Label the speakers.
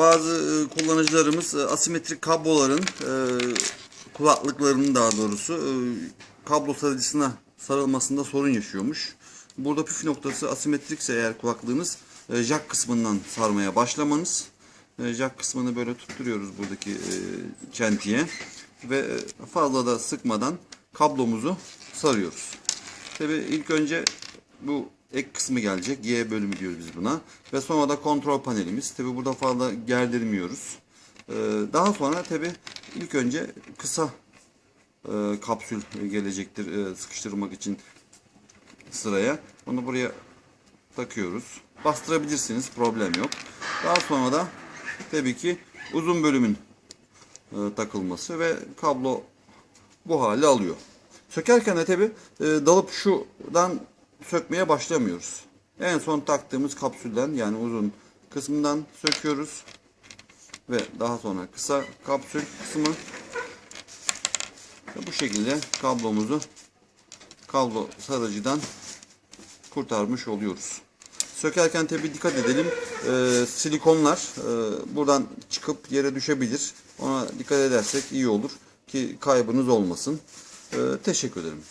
Speaker 1: bazı e, kullanıcılarımız e, asimetrik kabloların e, kulaklıklarının daha doğrusu kablo sarıcısına sarılmasında sorun yaşıyormuş. Burada püf noktası asimetrikse eğer kulaklığınız jack kısmından sarmaya başlamanız. Jack kısmını böyle tutturuyoruz buradaki çentiye ve fazla da sıkmadan kablomuzu sarıyoruz. Tabi ilk önce bu ek kısmı gelecek. Y bölümü diyoruz biz buna. Ve sonra da kontrol panelimiz. Tabi burada fazla gerdirmiyoruz. Ee, daha sonra tabi ilk önce kısa e, kapsül gelecektir e, sıkıştırmak için sıraya. Onu buraya takıyoruz. Bastırabilirsiniz. Problem yok. Daha sonra da tabii ki uzun bölümün e, takılması ve kablo bu hale alıyor. Sökerken de tabi dalıp şuradan sökmeye başlamıyoruz. En son taktığımız kapsülden yani uzun kısmından söküyoruz. Ve daha sonra kısa kapsül kısmı bu şekilde kablomuzu kablo sarıcıdan kurtarmış oluyoruz. Sökerken tabi dikkat edelim. Ee, silikonlar e, buradan çıkıp yere düşebilir. Ona dikkat edersek iyi olur ki kaybınız olmasın. Ee, teşekkür ederim.